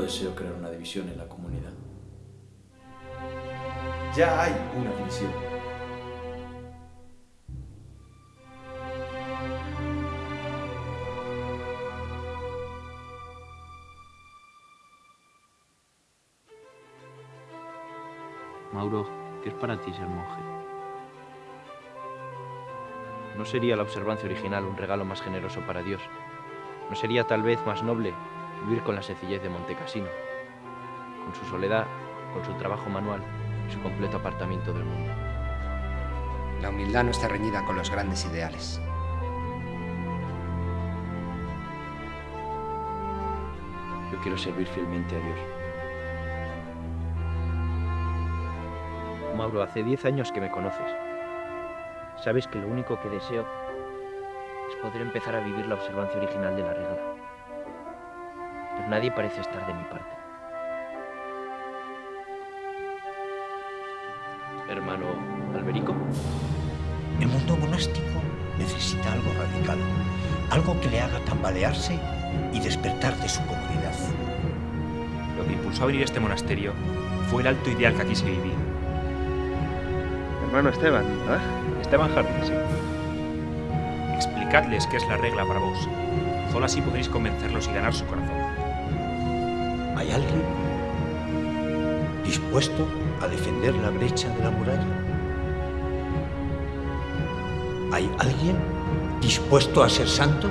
deseo crear una división en la comunidad. Ya hay una división. Mauro, ¿qué es para ti ser monje? ¿No sería la observancia original un regalo más generoso para Dios? ¿No sería tal vez más noble vivir con la sencillez de Montecassino, con su soledad, con su trabajo manual y su completo apartamiento del mundo? La humildad no está reñida con los grandes ideales. Yo quiero servir fielmente a Dios. Mauro, hace 10 años que me conoces. Sabes que lo único que deseo es poder empezar a vivir la observancia original de la regla. Nadie parece estar de mi parte. Hermano Alberico, El mundo monástico necesita algo radical, algo que le haga tambalearse y despertar de su comodidad. Lo que impulsó a venir a este monasterio fue el alto ideal que aquí se vivía. Hermano Esteban, ¿verdad? Esteban Jardín, sí. Explicadles qué es la regla para vos. Solo así podréis convencerlos y ganar su corazón. ¿Hay alguien dispuesto a defender la brecha de la muralla? ¿Hay alguien dispuesto a ser santo?